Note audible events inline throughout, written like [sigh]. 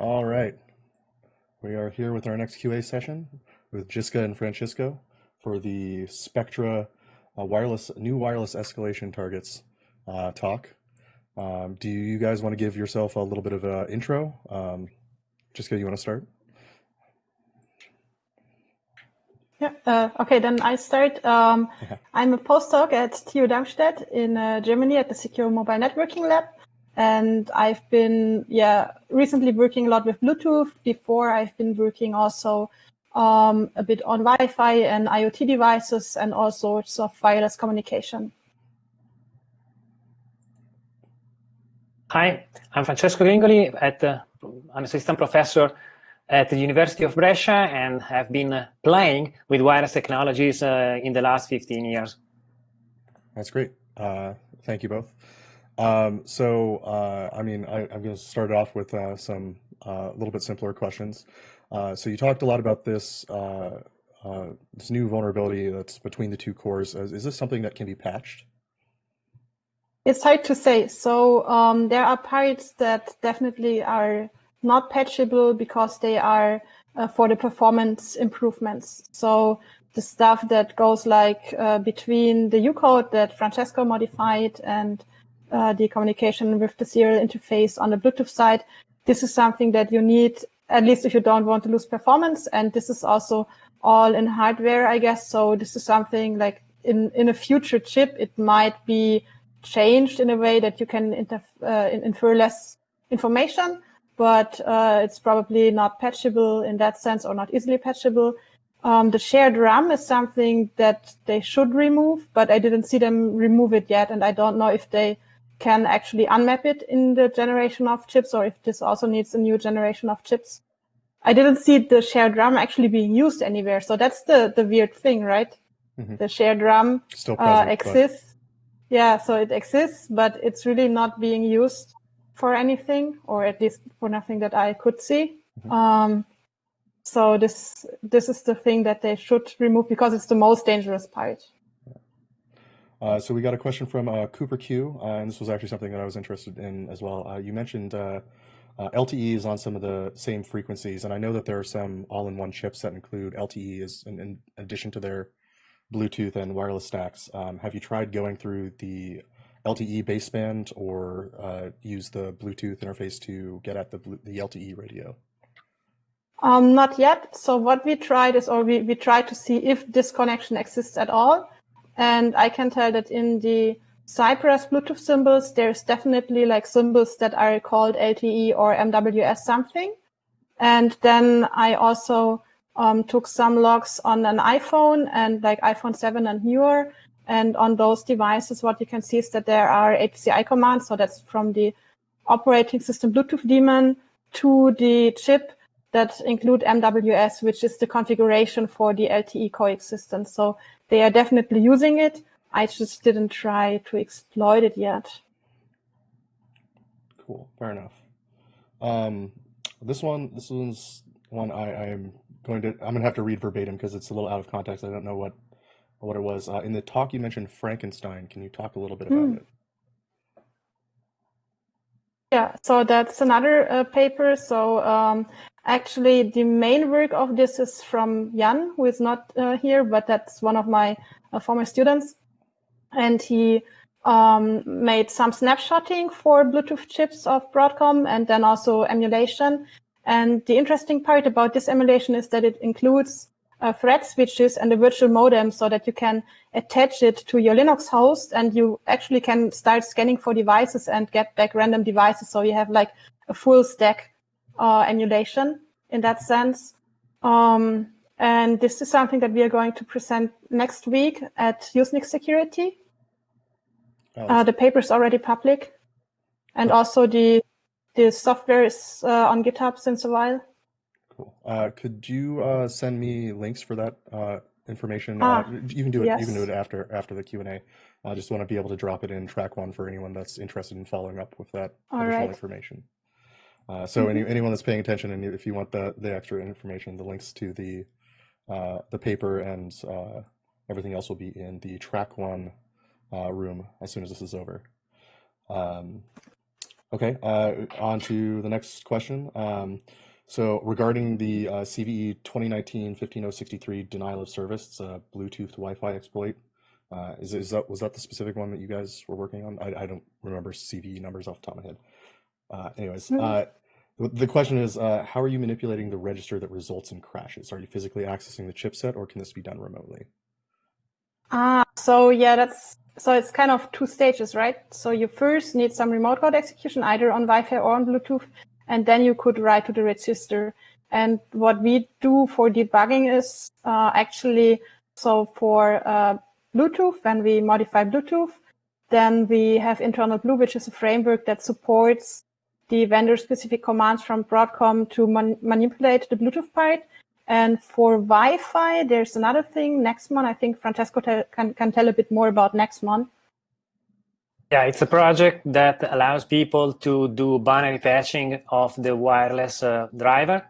All right. We are here with our next QA session with Jiska and Francesco for the Spectra uh, wireless new wireless escalation targets uh, talk. Um, do you guys want to give yourself a little bit of an intro? Um, Jiska, you want to start? Yeah, uh, okay, then I start. Um, [laughs] I'm a postdoc at TU Darmstadt in uh, Germany at the Secure Mobile Networking Lab. And I've been, yeah, recently working a lot with Bluetooth. Before I've been working also um, a bit on Wi-Fi and IoT devices and all sorts of wireless communication. Hi, I'm Francesco Gringoli. At the, I'm assistant professor at the University of Brescia and have been playing with wireless technologies uh, in the last 15 years. That's great. Uh, thank you both. Um, so, uh, I mean, I, am going to start off with uh, some a uh, little bit simpler questions. Uh, so, you talked a lot about this uh, uh, this new vulnerability that's between the two cores. Is, is, this something that can be patched? It's hard to say. So, um, there are parts that definitely are not patchable because they are for the performance improvements. So, the stuff that goes like between the U code that Francesco modified and uh, the communication with the serial interface on the Bluetooth side. This is something that you need, at least if you don't want to lose performance. And this is also all in hardware, I guess. So this is something like in, in a future chip, it might be changed in a way that you can uh, infer less information, but uh, it's probably not patchable in that sense or not easily patchable. Um, the shared RAM is something that they should remove, but I didn't see them remove it yet. And I don't know if they can actually unmap it in the generation of chips or if this also needs a new generation of chips. I didn't see the shared RAM actually being used anywhere. So that's the, the weird thing, right? Mm-hmm. The shared RAM Still uh, present, uh, exists. But... Yeah, so it exists, but it's really not being used for anything, or at least for nothing that I could see. Mm-hmm. Um, so this this is the thing that they should remove because it's the most dangerous part. Uh, so we got a question from uh, Cooper Q, uh, and this was actually something that I was interested in as well. Uh, you mentioned uh, uh, LTE is on some of the same frequencies, and I know that there are some all-in-one chips that include LTE as in, in, addition to their Bluetooth and wireless stacks. Um, have you tried going through the LTE baseband or use the Bluetooth interface to get at the, the LTE radio? Um, not yet. So what we tried is, or we, we tried to see if this connection exists at all. And I can tell that in the Cypress Bluetooth symbols, there's definitely like symbols that are called LTE or MWS something. And then I also um, took some logs on an iPhone and like iPhone 7 and newer. And on those devices, what you can see is that there are HCI commands. So that's from the operating system Bluetooth daemon to the chip that include MWS, which is the configuration for the LTE coexistence. So they are definitely using it. I just didn't try to exploit it yet. Cool, fair enough. Um, this one, this one's one I, am going to, I'm gonna have to read verbatim because it's a little out of context. I don't know what what it was. Uh, in the talk, you mentioned Frankenstein. Can you talk a little bit about mm. it? Yeah, so that's another uh, paper. So um, Actually, the main work of this is from Jan, who is not uh, here, but that's one of my uh, former students. And he um, made some snapshotting for Bluetooth chips of Broadcom and then also emulation. And the interesting part about this emulation is that it includes uh, thread switches and a virtual modem so that you can attach it to your Linux host and you actually can start scanning for devices and get back random devices. So you have like a full stack uh, emulation in that sense. Um, and this is something that we are going to present next week at Usenix Security. Oh, uh, the paper is already public, and also the the software is uh, on GitHub since a while. Cool. Uh, could you uh, send me links for that uh, information? Ah, you can do it. Yes. You can do it after after the Q and A. I just want to be able to drop it in track one for anyone that's interested in following up with that All additional right. information. Uh, so any, mm-hmm. anyone that's paying attention, and if you want the the extra information, the links to the uh, the paper and uh, everything else will be in the track one uh, room as soon as this is over. Um, Okay, uh, on to the next question. Um, so regarding the uh, CVE 2019-15063 denial of service, Bluetooth Wi-Fi exploit, uh, is, is that was that the specific one that you guys were working on? I, I don't remember CVE numbers off the top of my head. Uh, anyways, Mhm. uh, the question is, uh, how are you manipulating the register that results in crashes? Are you physically accessing the chipset, or can this be done remotely? Ah, so yeah, that's so it's kind of two stages, right? So you first need some remote code execution either on Wi-Fi or on Bluetooth, and then you could write to the register. And what we do for debugging is uh, actually so for uh, Bluetooth, when we modify Bluetooth, then we have InternalBlue, which is a framework that supports the vendor-specific commands from Broadcom to man- manipulate the Bluetooth part. And for Wi-Fi, there's another thing, Nexmon. I think Francesco can, can tell a bit more about Nexmon. Yeah, it's a project that allows people to do binary patching of the wireless uh, driver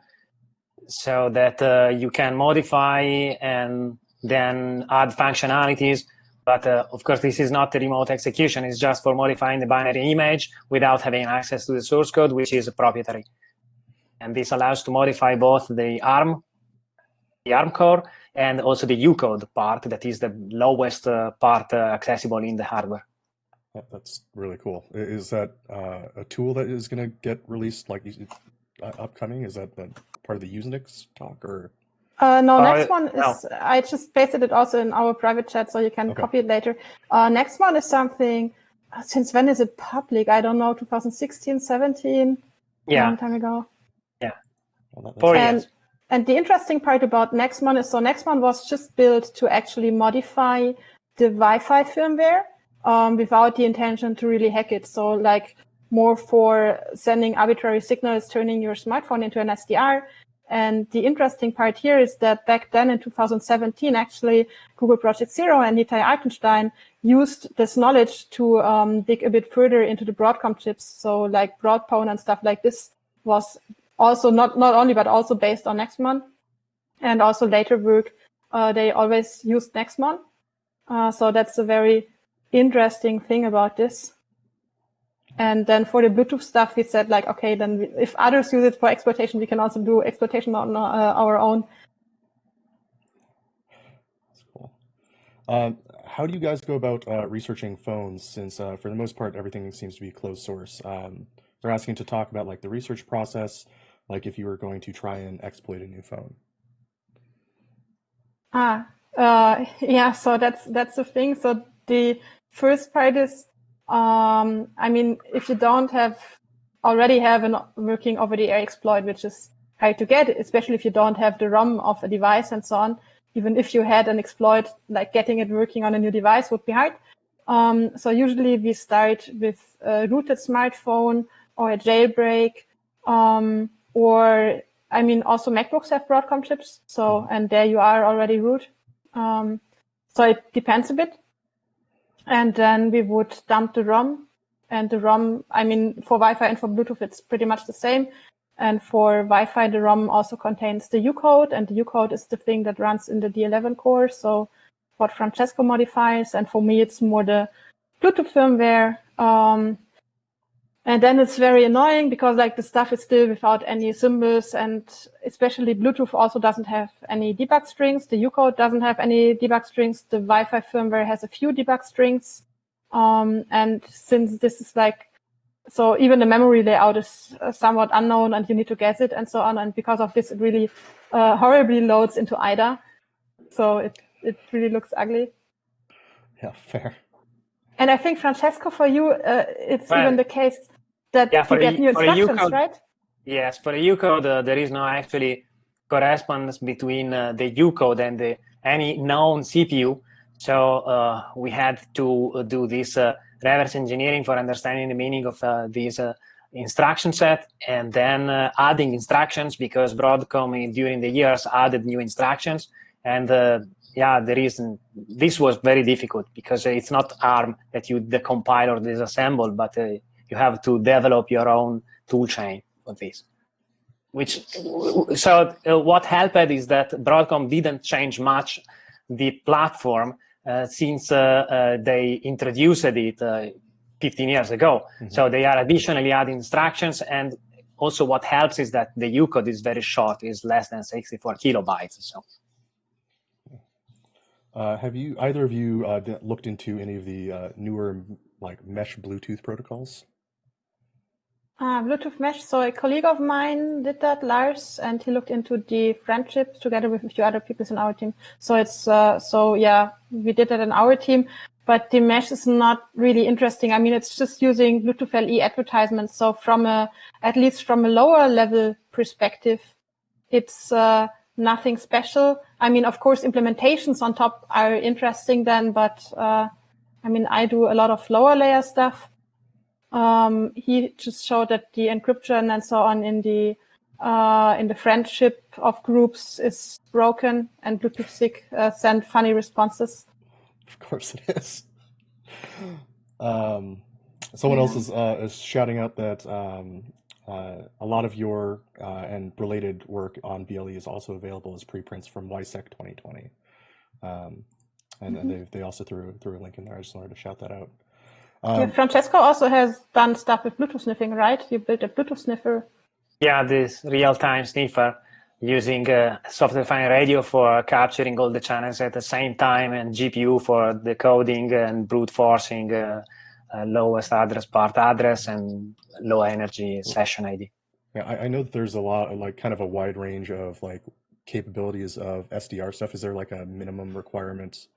so that uh, you can modify and then add functionalities. But uh, of course, this is not the remote execution. It's just for modifying the binary image without having access to the source code, which is proprietary. And this allows to modify both the ARM, the ARM core, and also the U code part, that is the lowest uh, part uh, accessible in the hardware. That- That's really cool. Is that uh, a tool that is going to get released like uh, upcoming? Is that, that part of the Usenix talk or? Uh, no, Uh, next one no. is, I just pasted it also in our private chat, so you can Okay. copy it later. Uh, next one is something, uh, since when is it public? I don't know, 2016, 17, yeah. a long time ago. Well, that- that's Four. And, years. and the interesting part about Nexmon is so Nexmon was just built to actually modify the Wi-Fi firmware um, without the intention to really hack it. So like more for sending arbitrary signals, turning your smartphone into an SDR. And the interesting part here is that back then in 2017, actually Google Project Zero and Nitay Artenstein used this knowledge to um, dig a bit further into the Broadcom chips. So like Broadpwn and stuff like this was also not, not only, but also based on Nexmon and also later work, uh, they always used Nexmon. Uh, so that's a very interesting thing about this. And then for the Bluetooth stuff, we said like, okay, then we, if others use it for exploitation, we can also do exploitation on uh, our own. That's cool. Um, how do you guys go about uh, researching phones since uh, for the most part everything seems to be closed source? Um, they're asking to talk about like the research process, like if you were going to try and exploit a new phone. Ah, uh, [laughs] yeah. So that's that's the thing. So the first part is, um, I mean, if you don't have already have a working over-the-air exploit, which is hard to get, especially if you don't have the ROM of a device and so on. Even if you had an exploit, like getting it working on a new device would be hard. Um, so usually we start with a rooted smartphone or a jailbreak, um, or I mean, also MacBooks have Broadcom chips, so and there you are already root. Um, so it depends a bit. And then we would dump the ROM, and the ROM. I mean, for Wi-Fi and for Bluetooth, it's pretty much the same. And for Wi-Fi, the ROM also contains the U code, and the U code is the thing that runs in the D11 core. So what Francesco modifies, and for me, it's more the Bluetooth firmware. Um, and then it's very annoying because like the stuff is still without any symbols and especially Bluetooth also doesn't have any debug strings. The U-code doesn't have any debug strings. The Wi-Fi firmware has a few debug strings. Um, and since this is like, so even the memory layout is uh, somewhat unknown and you need to guess it and so on. And because of this, it really uh, horribly loads into IDA. So it, it really looks ugly. Yeah, fair. And I think Francesco, for you, uh, it's Well, even the case that yeah, you get a- new instructions, U-code- right? Yes, for the U code, uh, there is no actually correspondence between uh, the U code and the, any known CPU. So uh, we had to uh, do this uh, reverse engineering for understanding the meaning of uh, this uh, instruction set and then uh, adding instructions because Broadcom in- during the years added new instructions. And uh, yeah, the reason this was very difficult because it's not ARM that you decompile or disassemble, but uh, you have to develop your own tool chain for this. Which so uh, what helped is that Broadcom didn't change much the platform uh, since uh, uh, they introduced it uh, 15 years ago. Mm-hmm. So they are additionally adding instructions. And also what helps is that the UCODE is very short, is less than 64 kilobytes. So. Uh, have you either of you uh, looked into any of the uh, newer like mesh Bluetooth protocols? Uh, Bluetooth mesh. So a colleague of mine did that, Lars, and he looked into the friendship together with a few other people in our team. So it's uh, so yeah, we did that in our team, but the mesh is not really interesting. I mean, it's just using Bluetooth LE advertisements. So from a at least from a lower level perspective, it's nothing special. I mean, of course, implementations on top are interesting then, but uh, I mean, I do a lot of lower layer stuff um, he just showed that the encryption and so on in the uh, in the friendship of groups is broken, and Bluetooth SIG uh, send funny responses. Of course, it is. Um, someone yeah. else is uh, is shouting out that um, uh, a lot of your uh, and related work on BLE is also available as preprints from WISEC 2020. Um, and, mm-hmm. they, they also threw threw a link in there. I just wanted to shout that out. Um, yeah, Francesco also has done stuff with Bluetooth sniffing, right? You built a Bluetooth sniffer. Yeah, this real-time sniffer using a software-defined radio for capturing all the channels at the same time and GPU for decoding and brute forcing uh, uh, lowest address part address and low energy session ID. Yeah, I, I know that there's a lot, like kind of a wide range of like capabilities of SDR stuff. Is there like a minimum requirement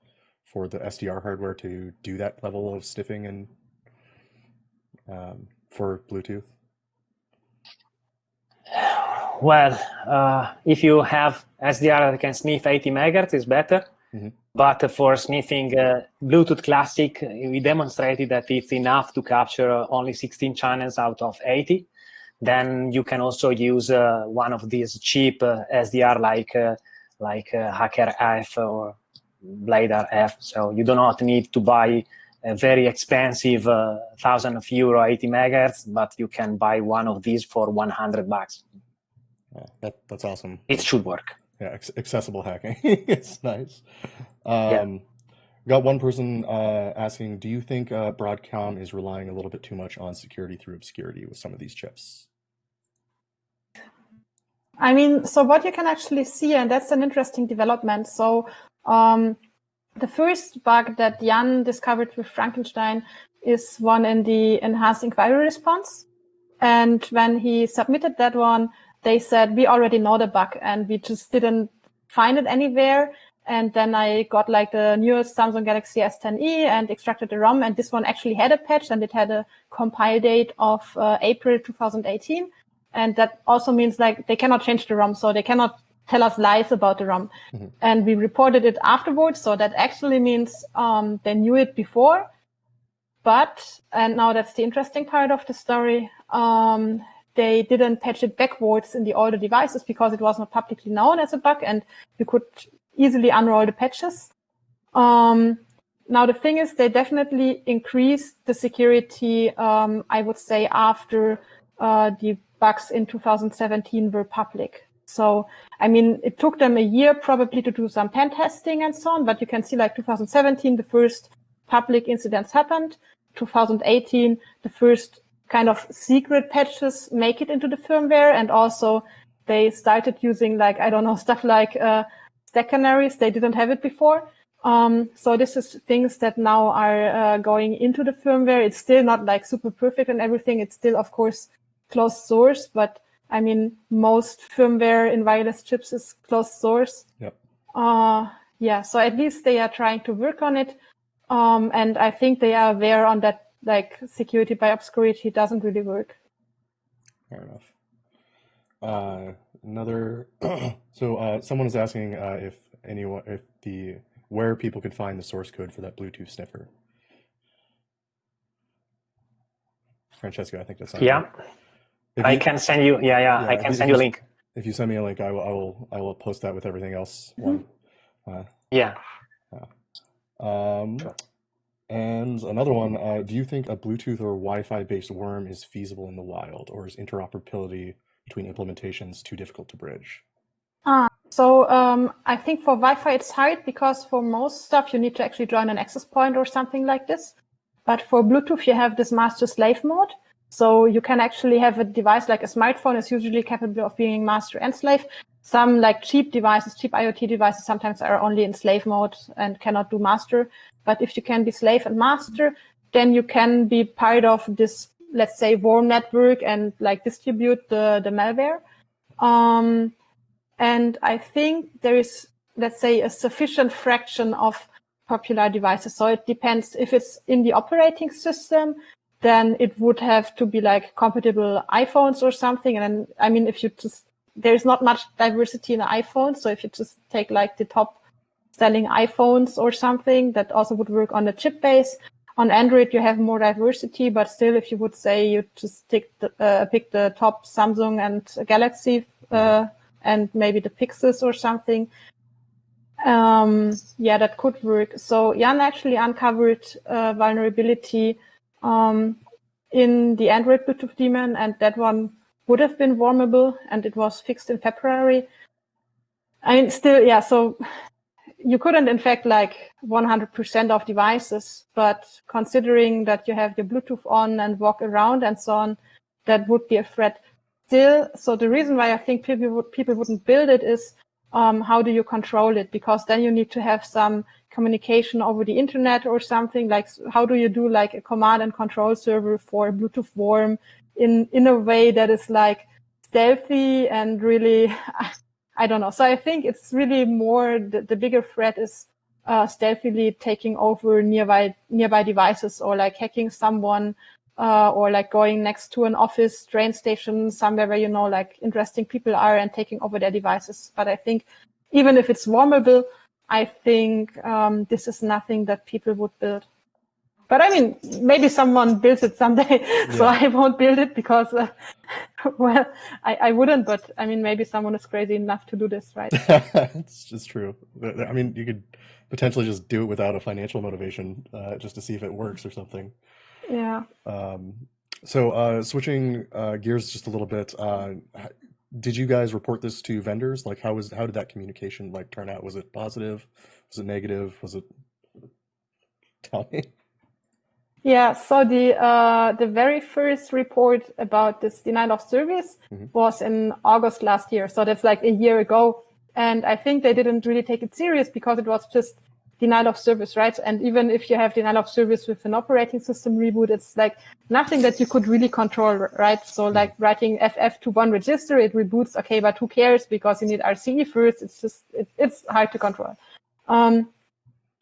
for the SDR hardware to do that level of sniffing and um, for Bluetooth? Well, uh, if you have SDR that can sniff 80 megahertz, is better. Mm-hmm. But for sniffing uh, Bluetooth Classic, we demonstrated that it's enough to capture only 16 channels out of 80. Then you can also use uh, one of these cheap uh, SDR like uh, like uh, HackRF or BladeRF. So you do not need to buy a very expensive uh, thousand of euro 80 megahertz, but you can buy one of these for 100 bucks. Yeah, that, that's awesome. It should work. Yeah, accessible hacking. [laughs] it's nice. Um, yeah. Got one person uh, asking, do you think uh, Broadcom is relying a little bit too much on security through obscurity with some of these chips? I mean, so what you can actually see, and that's an interesting development. So um, the first bug that Jan discovered with Frankenstein is one in the enhanced inquiry response. And when he submitted that one, they said, we already know the bug and we just didn't find it anywhere. And then I got like the newest Samsung Galaxy S10e and extracted the ROM. And this one actually had a patch and it had a compile date of uh, April 2018. And that also means like they cannot change the ROM. So they cannot tell us lies about the ROM. Mm-hmm. And we reported it afterwards. So that actually means um, they knew it before. But, and now that's the interesting part of the story, um, they didn't patch it backwards in the older devices because it was not publicly known as a bug and you could easily unroll the patches. Um, now the thing is, they definitely increased the security. Um, I would say after uh, the bugs in 2017 were public. So, I mean, it took them a year probably to do some pen testing and so on, but you can see like 2017, the first public incidents happened. 2018, the first kind of secret patches make it into the firmware. And also they started using like, I don't know, [laughs] stuff like, uh, stack canaries. They didn't have it before. Um, so this is things that now are uh, going into the firmware. It's still not like super perfect and everything. It's still, of course, closed source, but I mean, most firmware in wireless chips is closed source. Yep. Uh, yeah, so at least they are trying to work on it. Um, and I think they are aware on that, like security by obscurity doesn't really work. Fair enough. Uh, another, [clears throat] so uh, someone is asking uh, if anyone, if the, where people could find the source code for that Bluetooth sniffer. Francesco, I think that's yeah. If I you, can send you. Yeah, yeah, yeah I can send you a link. If you send me a link, I will. I will. I will post that with everything else. Mm-hmm. Uh, yeah. Um, sure. And another one. Uh, do you think a Bluetooth or Wi-Fi based worm is feasible in the wild, or is interoperability between implementations too difficult to bridge? Uh, so um, I think for Wi-Fi it's hard because for most stuff you need to actually join an access point or something like this. But for Bluetooth, you have this master slave mode. So you can actually have a device like a smartphone is usually capable of being master and slave. Some like cheap devices, cheap IoT devices sometimes are only in slave mode and cannot do master. But if you can be slave and master, then you can be part of this, let's say, warm network and like distribute the, the malware. Um, and I think there is, let's say, a sufficient fraction of popular devices. So it depends if it's in the operating system, then it would have to be like compatible iPhones or something. And then, I mean, if you just, there's not much diversity in the iPhone. So if you just take like the top selling iPhones or something, that also would work on the chip base. On Android, you have more diversity, but still, if you would say you just take the, uh, pick the top Samsung and Galaxy, uh, and maybe the Pixels or something, um, yeah, that could work. So Jan actually uncovered a vulnerability um, in the Android Bluetooth daemon, and that one would have been vulnerable, and it was fixed in February. I mean, still, yeah. So you couldn't infect like 100% of devices, but considering that you have your Bluetooth on and walk around and so on, that would be a threat. Still, so the reason why I think people would, people wouldn't build it is um, how do you control it? Because then you need to have some communication over the internet or something like how do you do like a command and control server for Bluetooth warm in, in a way that is like stealthy and really, [laughs] I don't know. So I think it's really more the, the bigger threat is uh, stealthily taking over nearby, nearby devices or like hacking someone uh, or like going next to an office, train station, somewhere where you know like interesting people are and taking over their devices. But I think even if it's vulnerable, I think um, this is nothing that people would build. But I mean, maybe someone builds it someday, [laughs] yeah. so I won't build it because, uh, [laughs] well, I, I wouldn't. But I mean, maybe someone is crazy enough to do this, right? [laughs] it's just true. I mean, you could potentially just do it without a financial motivation, uh, just to see if it works or something. Yeah. Um, so uh, switching uh, gears just a little bit, uh, did you guys report this to vendors? Like, how was how did that communication like turn out? Was it positive? Was it negative? Was it? Tell me. Yeah, so the uh, the very first report about this denial of service mm-hmm. was in August last year. So that's like a year ago, and I think they didn't really take it serious because it was just denial of service, right? And even if you have denial of service with an operating system reboot, it's like nothing that you could really control, right? So like writing FF to one register, it reboots. Okay, but who cares? Because you need RCE first. It's just, it, it's hard to control. Um,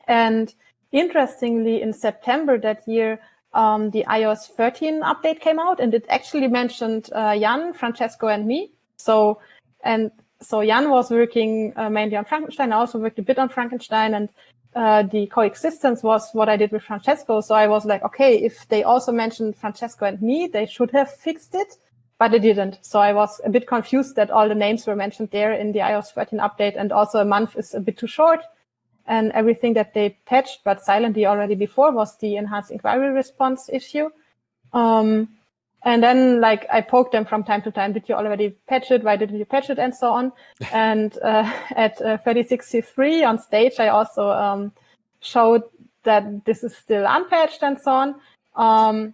and interestingly, in September that year, um, the iOS 13 update came out and it actually mentioned uh, Jan, Francesco, and me. So, and so Jan was working uh, mainly on Frankenstein. I also worked a bit on Frankenstein and uh, the coexistence was what I did with Francesco. So I was like, okay, if they also mentioned Francesco and me, they should have fixed it, but they didn't. So I was a bit confused that all the names were mentioned there in the iOS 13 update. And also a month is a bit too short. And everything that they patched, but silently already before was the enhanced inquiry response issue. Um, and then like I poked them from time to time. Did you already patch it? Why didn't you patch it? And so on. [laughs] and uh, [laughs] at uh, 36C3 on stage, I also um, showed that this is still unpatched and so on. Um,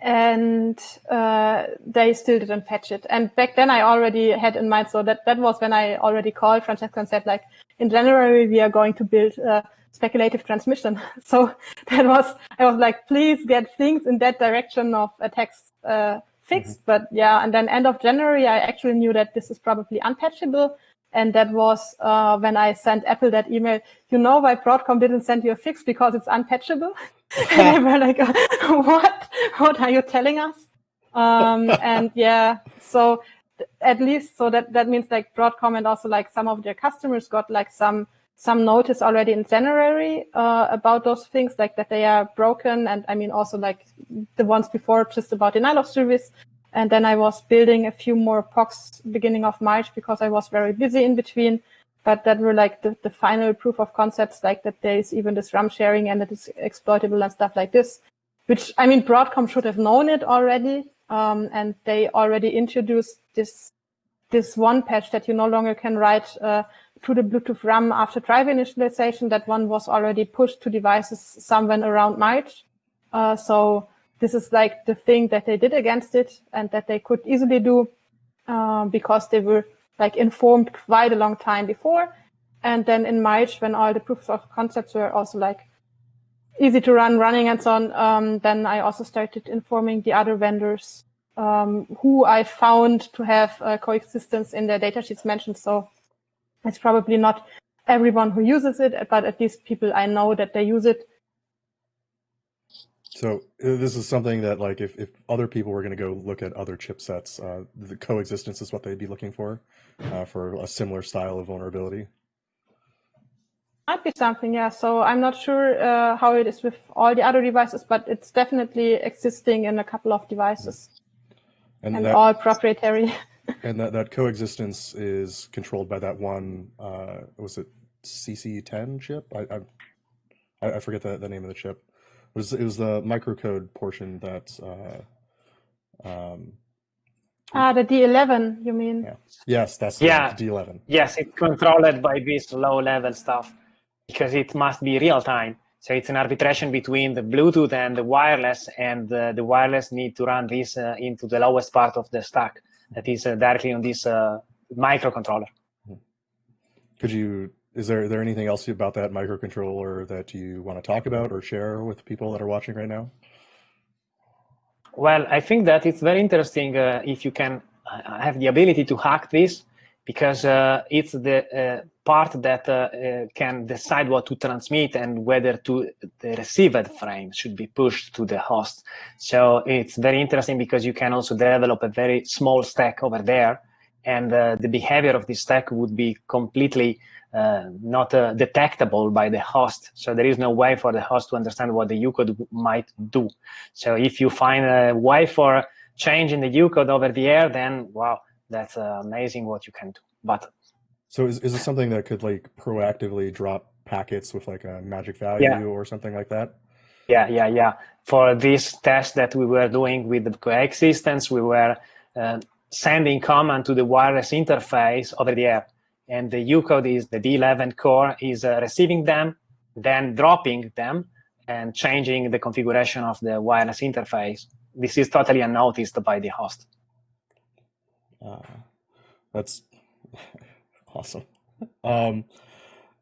and uh, they still didn't patch it. And back then I already had in mind, so that, that was when I already called Francesco and said like, in January, we are going to build uh, speculative transmission. [laughs] So that was, I was like, please get things in that direction of attacks uh, fixed. Mm-hmm. But yeah, and then end of January, I actually knew that this is probably unpatchable. And that was uh, when I sent Apple that email. You know why Broadcom didn't send you a fix because it's unpatchable? [laughs] and they were like, [laughs] "What? What are you telling us?" Um, and yeah, so at least so that that means like Broadcom and also like some of their customers got like some some notice already in January uh, about those things, like that they are broken. And I mean, also like the ones before, just about denial of service. And then I was building a few more POCs beginning of March because I was very busy in between. But that were like the, the final proof of concepts, like that there is even this RAM sharing and it is exploitable and stuff like this, which I mean, Broadcom should have known it already. Um, and they already introduced this, this one patch that you no longer can write, uh, to the Bluetooth RAM after driver initialization. That one was already pushed to devices somewhere around March. Uh, so this is like the thing that they did against it and that they could easily do uh, because they were like informed quite a long time before. And then in March, when all the proofs of concepts were also like easy to run, running and so on, um, then I also started informing the other vendors um, who I found to have uh, coexistence in their datasheets mentioned. So it's probably not everyone who uses it, but at least people I know that they use it. So uh, this is something that like if, if other people were going to go look at other chipsets, uh, the coexistence is what they'd be looking for, uh, for a similar style of vulnerability. Might be something, yeah. So I'm not sure uh, how it is with all the other devices, but it's definitely existing in a couple of devices and, and that, all proprietary. [laughs] and that, that coexistence is controlled by that one, uh, was it CC10 chip? I, I, I forget the, the name of the chip. It was, it was the microcode portion that, uh, um, Ah, the D11, you mean? Yeah. Yes, that's yeah. the D11. Yes, it's controlled by this low level stuff because it must be real time. So it's an arbitration between the Bluetooth and the wireless, and uh, the wireless need to run this uh, into the lowest part of the stack that is uh, directly on this uh, microcontroller. Could you? Is there there anything else about that microcontroller that you want to talk about or share with people that are watching right now? Well, I think that it's very interesting uh, if you can uh, have the ability to hack this because uh, it's the uh, part that uh, uh, can decide what to transmit and whether to the received frame should be pushed to the host. So it's very interesting because you can also develop a very small stack over there and uh, the behavior of this stack would be completely uh, not detectable by the host. So there is no way for the host to understand what the UCODE might do. So if you find a way for changing in the UCODE over the air, then wow, that's uh, amazing what you can do. But so is, is this something that could like proactively drop packets with like a magic value yeah. or something like that? Yeah, yeah, yeah. For this test that we were doing with the coexistence, we were uh, sending command to the wireless interface over the air. And the U-code is the D11 core is uh, receiving them, then dropping them and changing the configuration of the wireless interface. This is totally unnoticed by the host. Uh, that's [laughs] awesome. Um,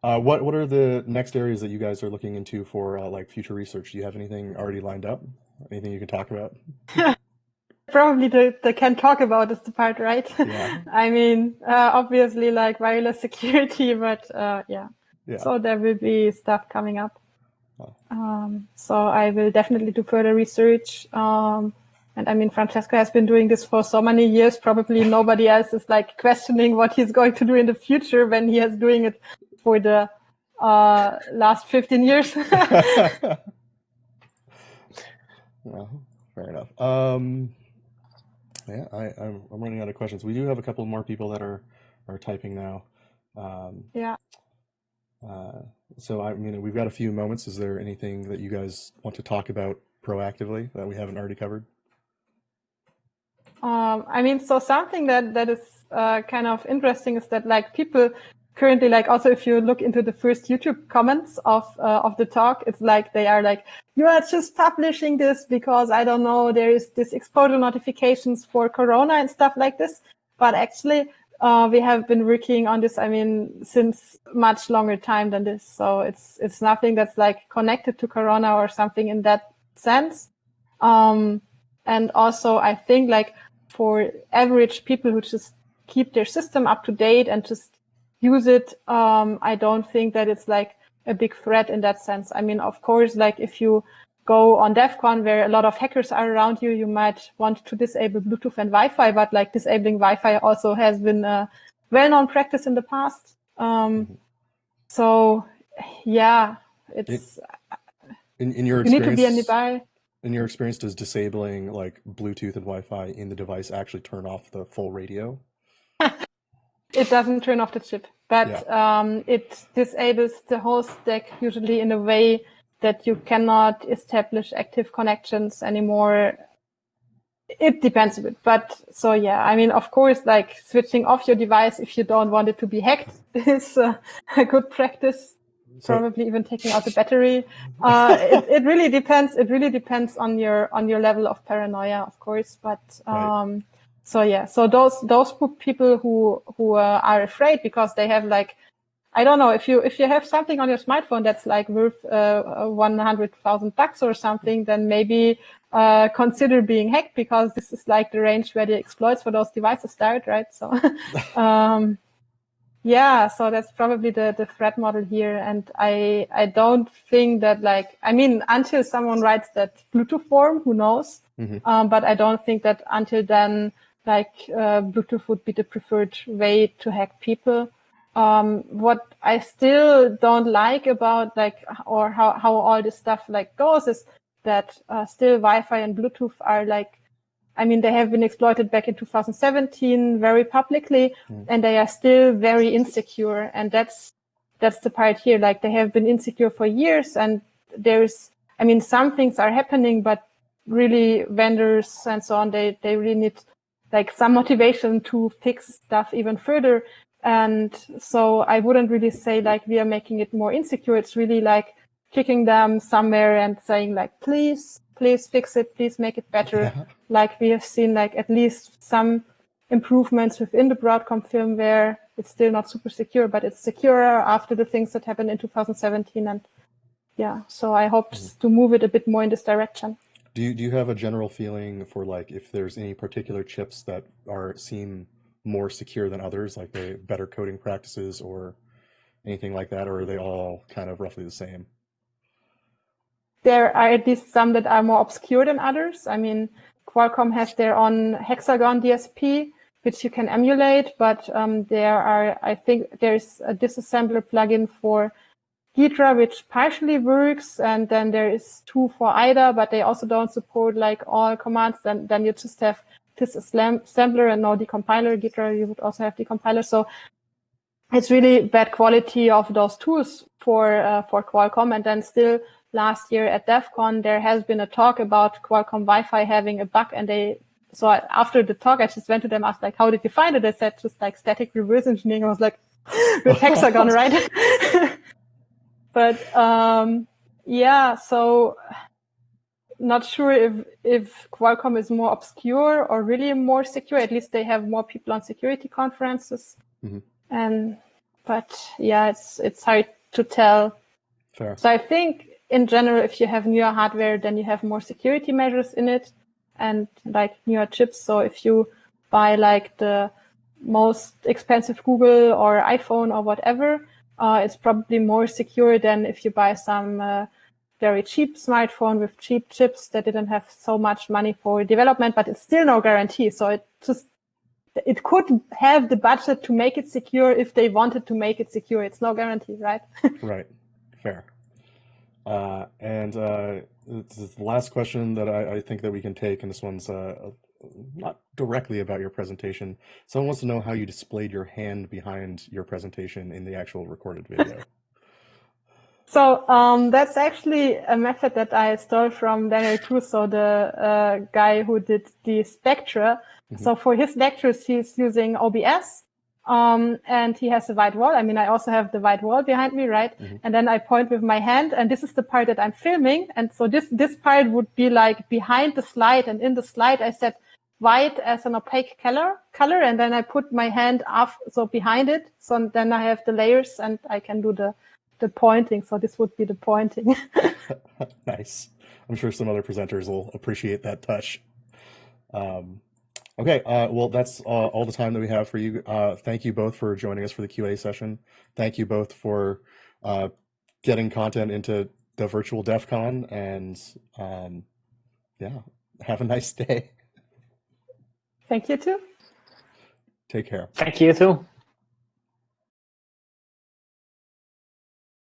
uh, what what are the next areas that you guys are looking into for uh, like future research? Do you have anything already lined up? Anything you can talk about? [laughs] Probably the, the can talk about is the part, right? Yeah. [laughs] I mean, uh, obviously like wireless [laughs] security, but uh, yeah. yeah. So there will be stuff coming up. Oh. Um, so I will definitely do further research. Um, and I mean, Francesco has been doing this for so many years. Probably nobody else is like questioning what he's going to do in the future when he is doing it for the uh, last 15 years. [laughs] well, fair enough. Um, yeah, I, am running out of questions. We do have a couple more people that are are typing now. Um, yeah. Uh, so I mean, we've got a few moments. Is there anything that you guys want to talk about proactively that we haven't already covered? Um, I mean, so something that that is uh, kind of interesting is that like people currently like also if you look into the first YouTube comments of uh, of the talk, it's like they are like you are just publishing this because I don't know there is this exposure notifications for Corona and stuff like this, but actually. Uh, we have been working on this. I mean, since much longer time than this. So it's it's nothing that's like connected to Corona or something in that sense. Um, and also, I think like for average people who just keep their system up to date and just use it, um, I don't think that it's like a big threat in that sense. I mean, of course, like if you go on DEF CON where a lot of hackers are around you, you might want to disable Bluetooth and Wi-Fi, but like disabling Wi-Fi also has been a well-known practice in the past. Um, mm-hmm. so yeah, it's in, in your experience, you need to be nearby in your experience, does disabling like Bluetooth and Wi-Fi in the device actually turn off the full radio? [laughs] it doesn't turn off the chip, but yeah. um, it disables the whole stack usually in a way that you cannot establish active connections anymore. It depends a bit, but so yeah, I mean, of course, like switching off your device if you don't want it to be hacked [laughs] is uh, a good practice. Probably even taking out the battery. Uh, it, [laughs] it really depends. It really depends on your on your level of paranoia, of course. But Right. um, so yeah, so those those people who who uh, are afraid because they have like I don't know if you if you have something on your smartphone that's like worth uh, one hundred thousand bucks or something, then maybe uh, consider being hacked because this is like the range where the exploits for those devices start, right? So, [laughs] um, yeah, so that's probably the the threat model here, and I I don't think that like I mean until someone writes that Bluetooth form, who knows? Mhm. Um, but I don't think that until then, like uh, Bluetooth would be the preferred way to hack people um, what I still don't like about like or how, how all this stuff like goes is that uh, still Wi-Fi and Bluetooth are like I mean they have been exploited back in 2017 very publicly Mm. and they are still very insecure and that's that's the part here like they have been insecure for years and there's I mean some things are happening but really vendors and so on they they really need like some [laughs] motivation to fix stuff even further and so I wouldn't really say like we are making it more insecure. It's really like kicking them somewhere and saying like, please, please fix it. Please make it better. Yeah. Like we have seen like at least some improvements within the Broadcom firmware. It's still not super secure, but it's securer after the things that happened in 2017. And yeah, so I hope mm-hmm. to move it a bit more in this direction. Do you do you have a general feeling for like if there's any particular chips that are seem more secure than others, like they better coding practices or anything like that, or are they all kind of roughly the same? There are at least some that are more obscure than others. I mean, Qualcomm has their own Hexagon DSP, which you can emulate, but um, there are, I think there's a disassembler plugin for Ghidra, which partially works, and then there is two for IDA, but they also don't support like all commands. Then, then you just have this disassembler and no decompiler. Ghidra, you would also have decompiler. So it's really bad quality of those tools for uh, for Qualcomm, and then still last year at DEF CON, there has been a talk about Qualcomm Wi-Fi having a bug and they, so I, after the talk, I just went to them, asked like, how did you find it? They said just like static reverse engineering. I was like, with Hexagon, right? but, um, yeah, so not sure if, if Qualcomm is more obscure or really more secure. At least they have more people on security conferences. Mhm. And, but yeah, it's, it's hard to tell. Fair. So I think in general, if you have newer hardware, then you have more security measures in it and like newer chips. So if you buy like the most expensive Google or iPhone or whatever, uh, it's probably more secure than if you buy some uh, very cheap smartphone with cheap chips that didn't have so much money for development, but it's still no guarantee. So it just it could have the budget to make it secure if they wanted to make it secure. It's no guarantee, right? [laughs] Right. Fair. Uh, and uh, this is the last question that I, I think that we can take, and this one's uh, not directly about your presentation. Someone wants to know how you displayed your hand behind your presentation in the actual recorded video. [laughs] So um, that's actually a method that I stole from Daniel Gruss, the uh, guy who did the Spectre. Mhm. So for his lectures, he's using OBS. Um, and he has a white wall. I mean, I also have the white wall behind me, right? Mhm. And then I point with my hand, and this is the part that I'm filming. And so this this part would be like behind the slide, and in the slide I set white as an opaque color, color, and then I put my hand off, so behind it. So then I have the layers, and I can do the the pointing. So this would be the pointing. [laughs] [laughs] nice. I'm sure some other presenters will appreciate that touch. Um, okay, uh, well, that's uh, all the time that we have for you. Uh, thank you both for joining us for the Q&A session. Thank you both for uh, getting content into the virtual DEF CON, and um, yeah, have a nice [laughs] day. Thank you too. Take care. Thank you too.